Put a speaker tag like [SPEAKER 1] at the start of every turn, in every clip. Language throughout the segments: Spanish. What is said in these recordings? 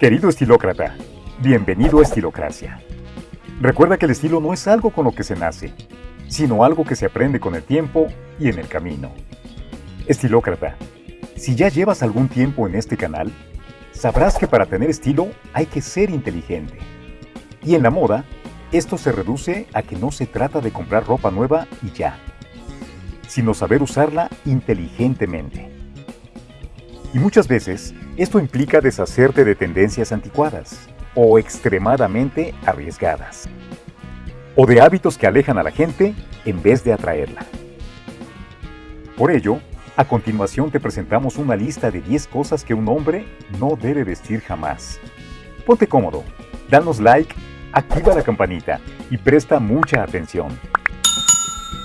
[SPEAKER 1] Querido estilócrata, bienvenido a Estilocracia. Recuerda que el estilo no es algo con lo que se nace, sino algo que se aprende con el tiempo y en el camino. Estilócrata, si ya llevas algún tiempo en este canal, sabrás que para tener estilo hay que ser inteligente. Y en la moda, esto se reduce a que no se trata de comprar ropa nueva y ya, sino saber usarla inteligentemente. Y muchas veces, esto implica deshacerte de tendencias anticuadas o extremadamente arriesgadas, o de hábitos que alejan a la gente en vez de atraerla. Por ello, a continuación te presentamos una lista de 10 cosas que un hombre no debe vestir jamás. Ponte cómodo, danos like, activa la campanita y presta mucha atención.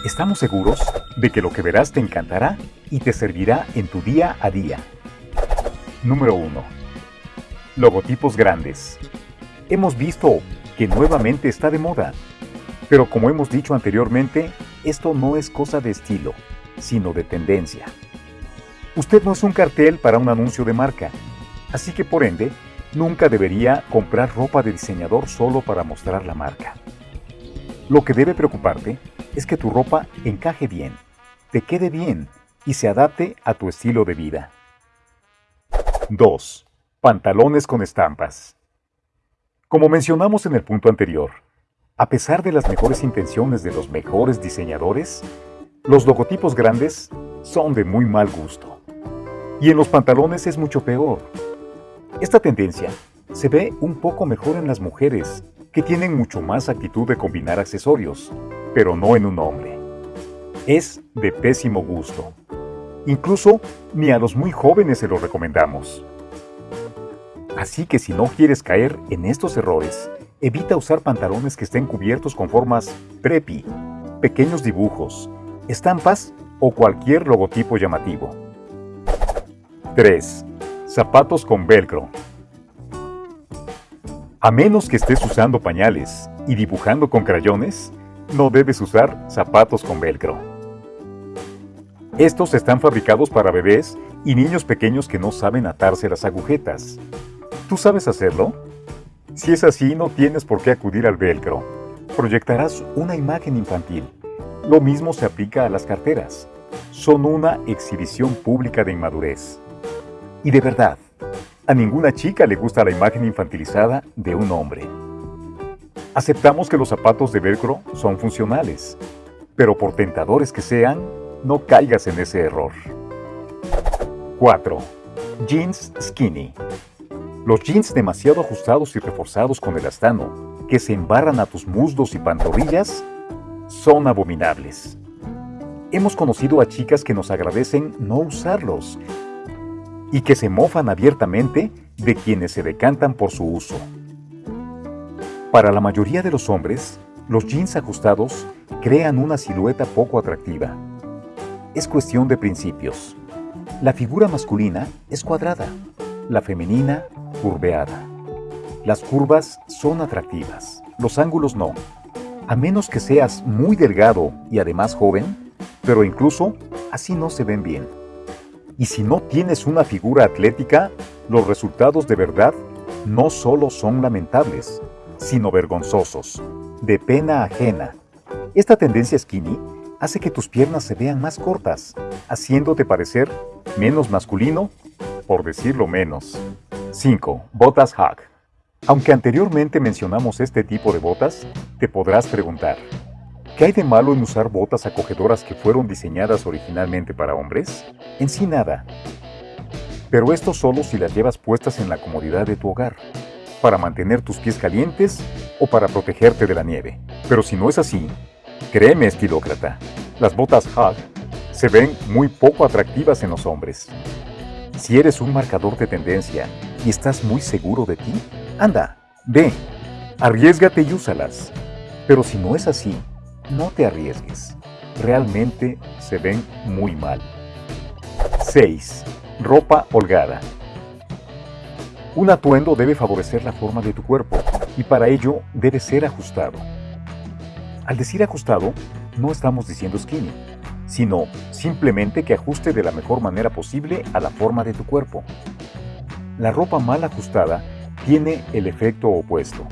[SPEAKER 1] Estamos seguros de que lo que verás te encantará y te servirá en tu día a día. Número 1. Logotipos grandes. Hemos visto que nuevamente está de moda, pero como hemos dicho anteriormente, esto no es cosa de estilo, sino de tendencia. Usted no es un cartel para un anuncio de marca, así que por ende, nunca debería comprar ropa de diseñador solo para mostrar la marca. Lo que debe preocuparte es que tu ropa encaje bien, te quede bien y se adapte a tu estilo de vida. 2. Pantalones con estampas. Como mencionamos en el punto anterior, a pesar de las mejores intenciones de los mejores diseñadores, los logotipos grandes son de muy mal gusto. Y en los pantalones es mucho peor. Esta tendencia se ve un poco mejor en las mujeres, que tienen mucho más actitud de combinar accesorios, pero no en un hombre. Es de pésimo gusto. Incluso ni a los muy jóvenes se lo recomendamos. Así que si no quieres caer en estos errores, evita usar pantalones que estén cubiertos con formas preppy, pequeños dibujos, estampas o cualquier logotipo llamativo. 3. Zapatos con velcro. A menos que estés usando pañales y dibujando con crayones, no debes usar zapatos con velcro. Estos están fabricados para bebés y niños pequeños que no saben atarse las agujetas. ¿Tú sabes hacerlo? Si es así, no tienes por qué acudir al velcro. Proyectarás una imagen infantil. Lo mismo se aplica a las carteras. Son una exhibición pública de inmadurez. Y de verdad, a ninguna chica le gusta la imagen infantilizada de un hombre. Aceptamos que los zapatos de velcro son funcionales, pero por tentadores que sean, no caigas en ese error. 4. Jeans skinny. Los jeans demasiado ajustados y reforzados con el astano, que se embarran a tus muslos y pantorrillas, son abominables. Hemos conocido a chicas que nos agradecen no usarlos y que se mofan abiertamente de quienes se decantan por su uso. Para la mayoría de los hombres, los jeans ajustados crean una silueta poco atractiva es cuestión de principios. La figura masculina es cuadrada, la femenina curveada. Las curvas son atractivas, los ángulos no, a menos que seas muy delgado y además joven, pero incluso así no se ven bien. Y si no tienes una figura atlética, los resultados de verdad no solo son lamentables, sino vergonzosos, de pena ajena. Esta tendencia skinny hace que tus piernas se vean más cortas, haciéndote parecer menos masculino, por decirlo menos. 5. Botas Hug. Aunque anteriormente mencionamos este tipo de botas, te podrás preguntar, ¿qué hay de malo en usar botas acogedoras que fueron diseñadas originalmente para hombres? En sí nada. Pero esto solo si las llevas puestas en la comodidad de tu hogar, para mantener tus pies calientes o para protegerte de la nieve. Pero si no es así, Créeme, estilócrata, las botas Hug se ven muy poco atractivas en los hombres. Si eres un marcador de tendencia y estás muy seguro de ti, anda, ve, arriesgate y úsalas. Pero si no es así, no te arriesgues. Realmente se ven muy mal. 6. Ropa holgada. Un atuendo debe favorecer la forma de tu cuerpo y para ello debe ser ajustado. Al decir ajustado, no estamos diciendo skinny, sino simplemente que ajuste de la mejor manera posible a la forma de tu cuerpo. La ropa mal ajustada tiene el efecto opuesto.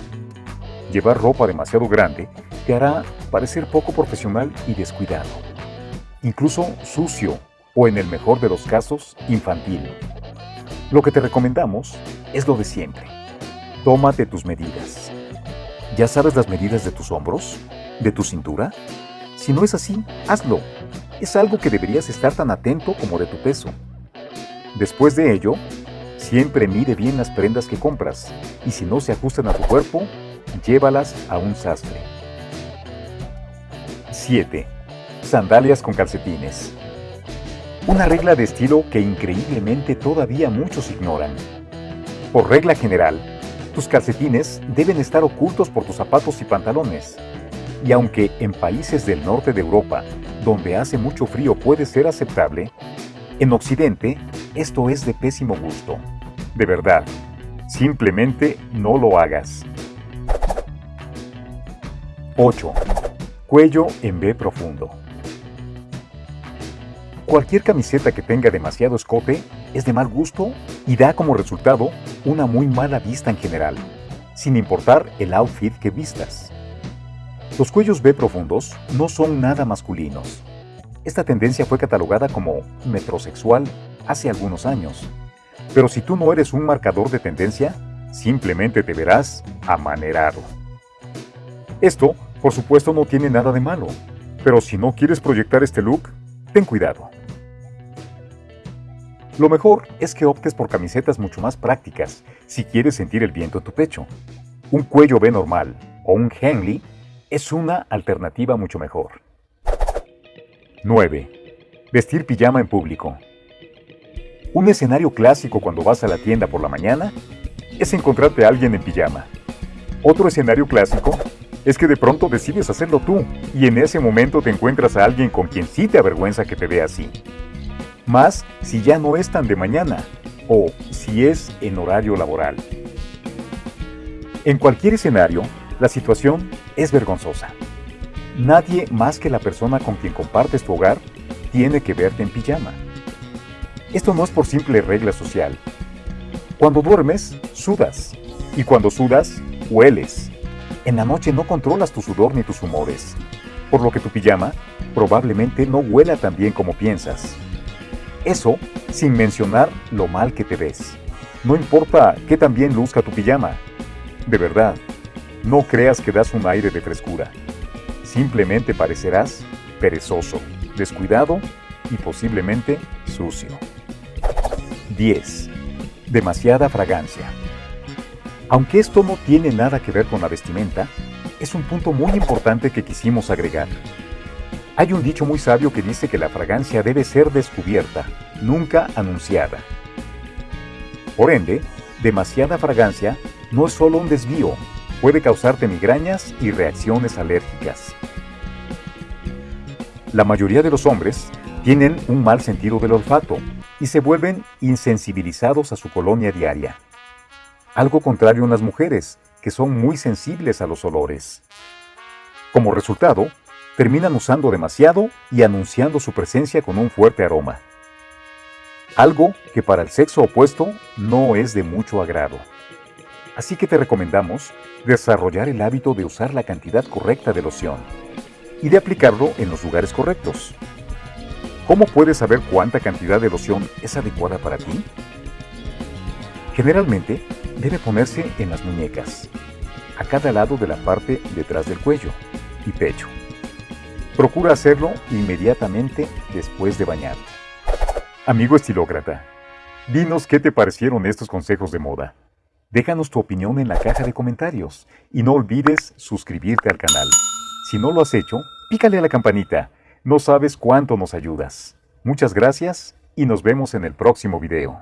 [SPEAKER 1] Llevar ropa demasiado grande te hará parecer poco profesional y descuidado. Incluso sucio o en el mejor de los casos, infantil. Lo que te recomendamos es lo de siempre. Tómate tus medidas. ¿Ya sabes las medidas de tus hombros? ¿De tu cintura? Si no es así, hazlo. Es algo que deberías estar tan atento como de tu peso. Después de ello, siempre mide bien las prendas que compras y si no se ajustan a tu cuerpo, llévalas a un sastre. 7. Sandalias con calcetines. Una regla de estilo que increíblemente todavía muchos ignoran. Por regla general, tus calcetines deben estar ocultos por tus zapatos y pantalones. Y aunque en países del norte de Europa, donde hace mucho frío puede ser aceptable, en Occidente esto es de pésimo gusto. De verdad, simplemente no lo hagas. 8. Cuello en B profundo. Cualquier camiseta que tenga demasiado escote es de mal gusto y da como resultado una muy mala vista en general, sin importar el outfit que vistas. Los cuellos B profundos no son nada masculinos. Esta tendencia fue catalogada como metrosexual hace algunos años. Pero si tú no eres un marcador de tendencia, simplemente te verás amanerado. Esto, por supuesto, no tiene nada de malo, pero si no quieres proyectar este look, ten cuidado. Lo mejor es que optes por camisetas mucho más prácticas si quieres sentir el viento en tu pecho. Un cuello B normal o un Henley es una alternativa mucho mejor. 9. Vestir pijama en público. Un escenario clásico cuando vas a la tienda por la mañana es encontrarte a alguien en pijama. Otro escenario clásico es que de pronto decides hacerlo tú y en ese momento te encuentras a alguien con quien sí te avergüenza que te vea así más si ya no es tan de mañana o si es en horario laboral. En cualquier escenario, la situación es vergonzosa. Nadie más que la persona con quien compartes tu hogar tiene que verte en pijama. Esto no es por simple regla social. Cuando duermes, sudas. Y cuando sudas, hueles. En la noche no controlas tu sudor ni tus humores, por lo que tu pijama probablemente no huela tan bien como piensas. Eso sin mencionar lo mal que te ves. No importa qué tan bien luzca tu pijama. De verdad, no creas que das un aire de frescura. Simplemente parecerás perezoso, descuidado y posiblemente sucio. 10. Demasiada fragancia. Aunque esto no tiene nada que ver con la vestimenta, es un punto muy importante que quisimos agregar. Hay un dicho muy sabio que dice que la fragancia debe ser descubierta, nunca anunciada. Por ende, demasiada fragancia no es solo un desvío, puede causarte migrañas y reacciones alérgicas. La mayoría de los hombres tienen un mal sentido del olfato y se vuelven insensibilizados a su colonia diaria. Algo contrario en las mujeres, que son muy sensibles a los olores. Como resultado, terminan usando demasiado y anunciando su presencia con un fuerte aroma. Algo que para el sexo opuesto no es de mucho agrado. Así que te recomendamos desarrollar el hábito de usar la cantidad correcta de loción y de aplicarlo en los lugares correctos. ¿Cómo puedes saber cuánta cantidad de loción es adecuada para ti? Generalmente debe ponerse en las muñecas, a cada lado de la parte detrás del cuello y pecho. Procura hacerlo inmediatamente después de bañarte. Amigo estilócrata, dinos qué te parecieron estos consejos de moda. Déjanos tu opinión en la caja de comentarios y no olvides suscribirte al canal. Si no lo has hecho, pícale a la campanita. No sabes cuánto nos ayudas. Muchas gracias y nos vemos en el próximo video.